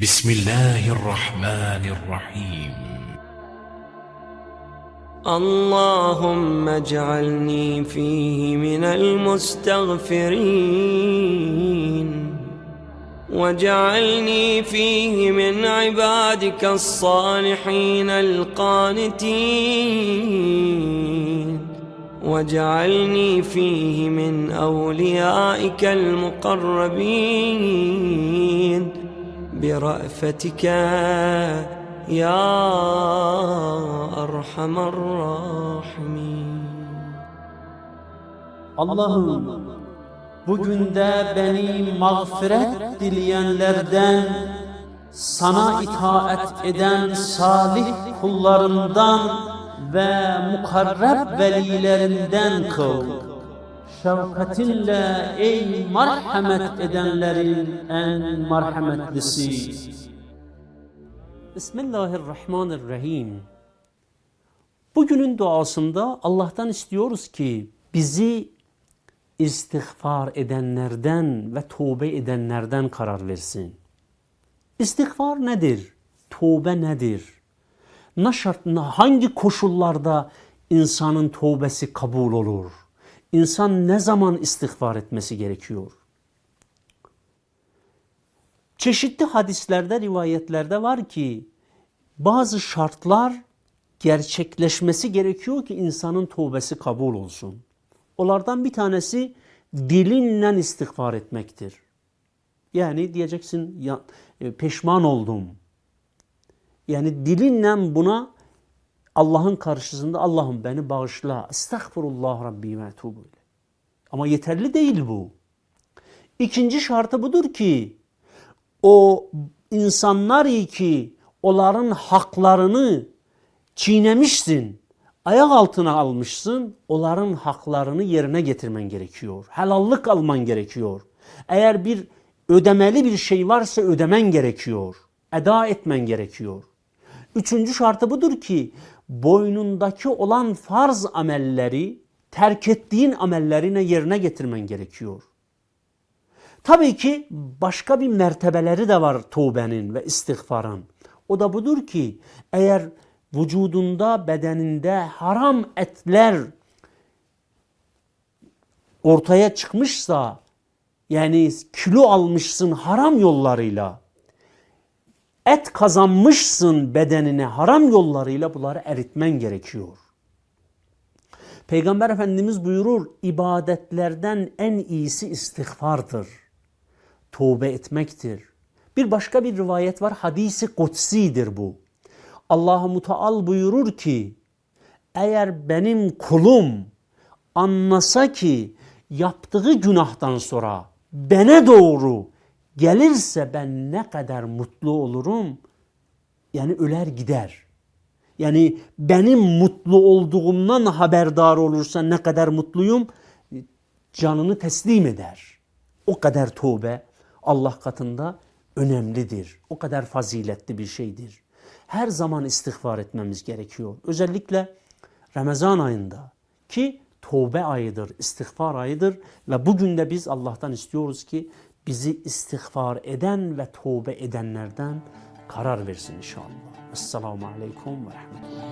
بسم الله الرحمن الرحيم. اللهم اجعلني فيه من المستغفرين. واجعلني فيه من عبادك الصالحين القانتين. واجعلني فيه من أوليائك المقربين. برأفتك يا أرحم الراحمين Allah'ım bugün de beni mağfiret dileyenlerden, sana itaat eden salih kullarından ve mukarreb velilerinden kıl. Şefkatinle ey merhamet edenlerin en merhametlisi. Bismillahirrahmanirrahim. Bugünün duasında Allah'tan istiyoruz ki bizi istiğfar edenlerden ve tövbe edenlerden karar versin. İstiğfar nedir? Tövbe nedir? Ne şart, hangi koşullarda insanın tövbesi kabul olur? İnsan ne zaman istiğfar etmesi gerekiyor? Çeşitli hadislerde, rivayetlerde var ki bazı şartlar gerçekleşmesi gerekiyor ki insanın tövbesi kabul olsun. Onlardan bir tanesi dilinle istiğfar etmektir. Yani diyeceksin ya, e, peşman oldum. Yani dilinle buna Allah'ın karşısında Allah'ım beni bağışla. Estağfurullah Rabbi ve etubu ile. Ama yeterli değil bu. İkinci şartı budur ki o insanlar ki onların haklarını çiğnemişsin, ayak altına almışsın, onların haklarını yerine getirmen gerekiyor. Helallık alman gerekiyor. Eğer bir ödemeli bir şey varsa ödemen gerekiyor. Eda etmen gerekiyor. Üçüncü şartı budur ki boynundaki olan farz amelleri terk ettiğin amellerine yerine getirmen gerekiyor. Tabii ki başka bir mertebeleri de var tövbenin ve istiğfarın. O da budur ki eğer vücudunda, bedeninde haram etler ortaya çıkmışsa yani kilo almışsın haram yollarıyla et kazanmışsın bedenine haram yollarıyla bunları eritmen gerekiyor. Peygamber Efendimiz buyurur ibadetlerden en iyisi istiğfardır. Tövbe etmektir. Bir başka bir rivayet var hadisi kutsidir bu. Allah-u Muteal buyurur ki eğer benim kulum anlasa ki yaptığı günahtan sonra bana doğru gelirse ben ne kadar mutlu olurum. Yani öler gider. Yani benim mutlu olduğumdan haberdar olursa ne kadar mutluyum canını teslim eder. O kadar tövbe Allah katında önemlidir. O kadar faziletli bir şeydir. Her zaman istiğfar etmemiz gerekiyor. Özellikle Ramazan ayında ki tövbe ayıdır, istiğfar ayıdır ve bugün de biz Allah'tan istiyoruz ki bizi istiğfar eden ve tövbe edenlerden karar versin inşallah. Esselamu Aleyküm ve Rahmetullah.